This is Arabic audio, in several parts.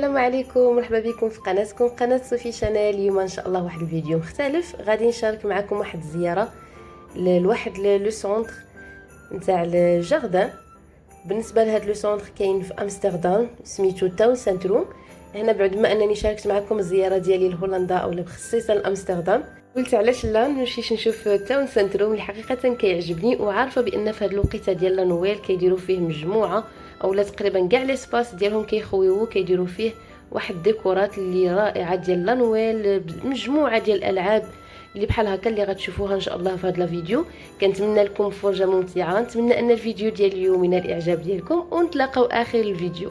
السلام عليكم مرحبا بكم في قناتكم قناة صوفي Channel. اليوم إن شاء الله واحد الفيديو مختلف. غادي نشارك معكم واحد الزيارة لواحد le centre نتاع ال jardin بالنسبة لهذا le centre كاين في أمستردام سميتو tuincentrum هنا بعد ما أنني شاركت معكم الزيارة ديالي لهولندا أو بخصيصا لامستردام قلت علاش لا نمشيش نشوف tuincentrum اللي حقيقه كيعجبني وعارفة بأن في هذه الوقيتة ديال la Noël كيديروا فيه مجموعة اولا تقريبا كاع les espaces ديالهم كيخويو كيديروا فيه واحد الديكورات اللي رائعة ديال la Noël مجموعة ديال الألعاب اللي بحال هكا اللي غتشوفوها إن شاء الله في هذا الفيديو كنتمنى لكم فرجة ممتعة نتمنى أن الفيديو ديال اليوم ينال الإعجاب ديالكم ونتلاقاو آخر الفيديو.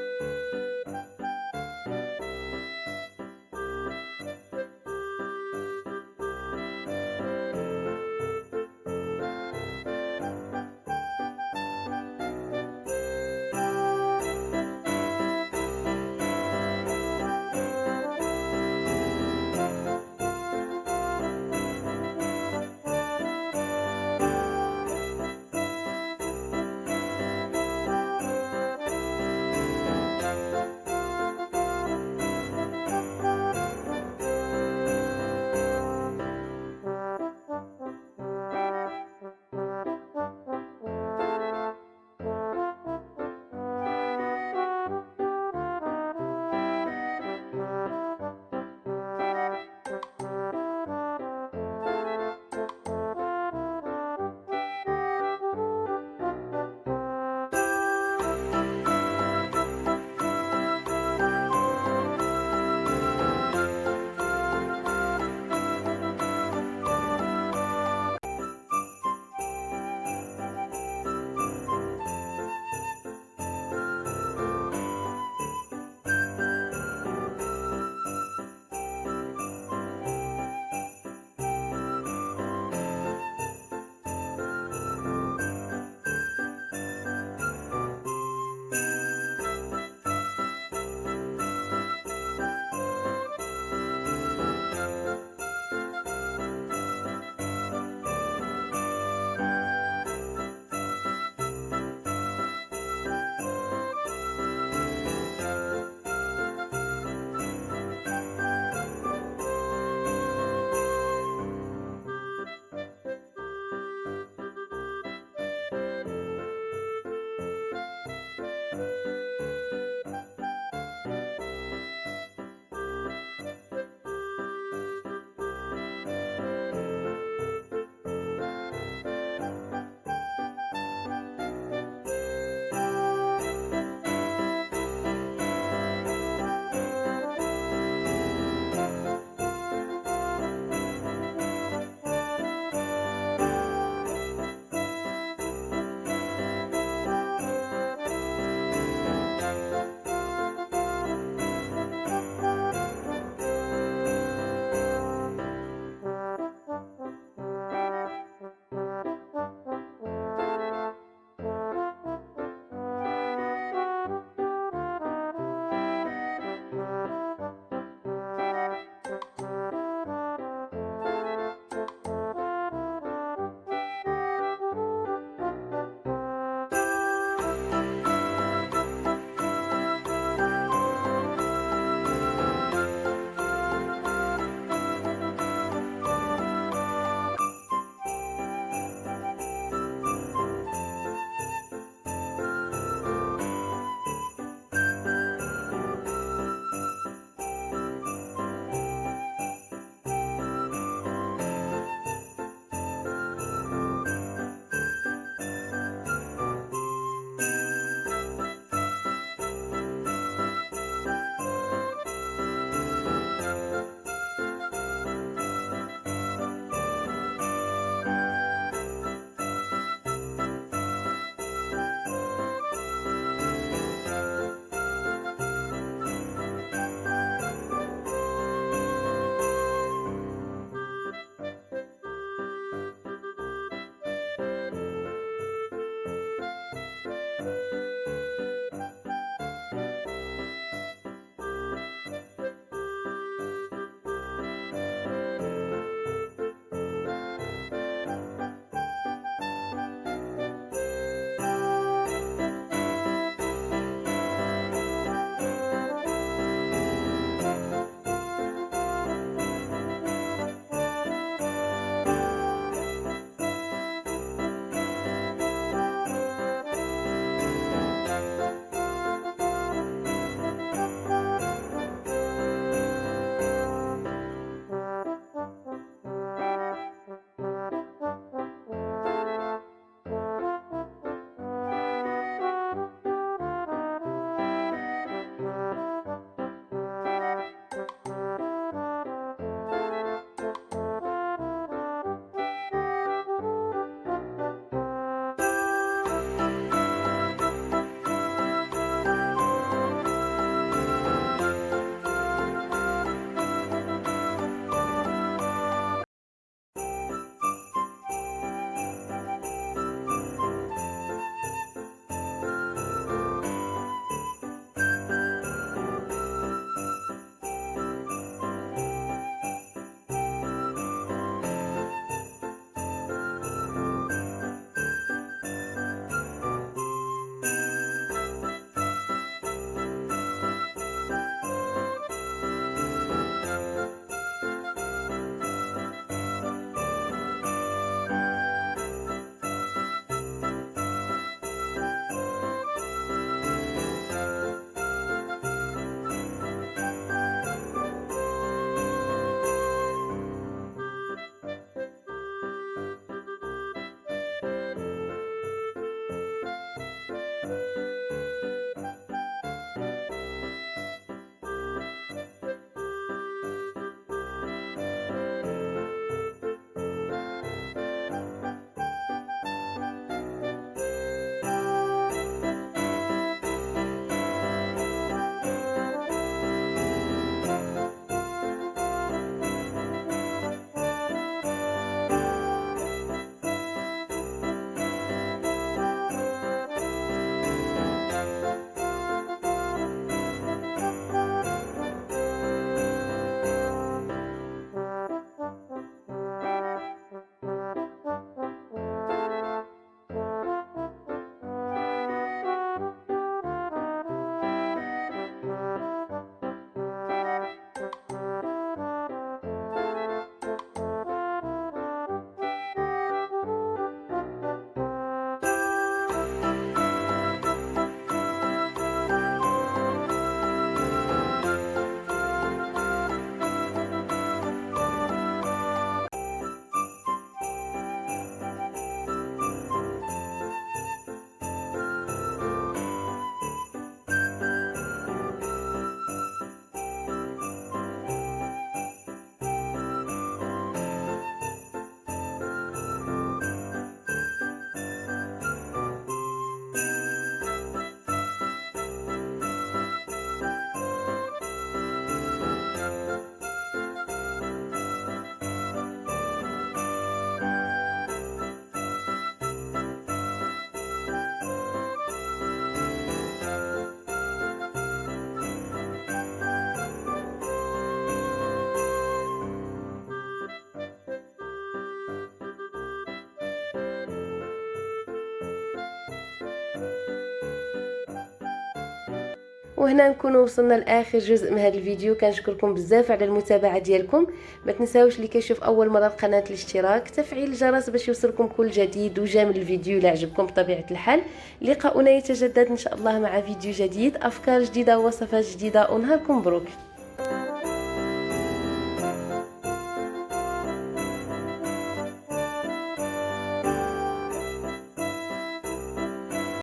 وهنا نكون وصلنا لآخر جزء من هذا الفيديو. كنشكركم بزاف على المتابعة ديالكم. ما تنساوش اللي كيشوف أول مرة القناه الاشتراك تفعيل الجرس باش يوصلكم كل جديد وجامل الفيديو إلا عجبكم بطبيعة الحال. لقاؤنا يتجدد إن شاء الله مع فيديو جديد أفكار جديدة ووصفات جديدة ونهاركم مبروك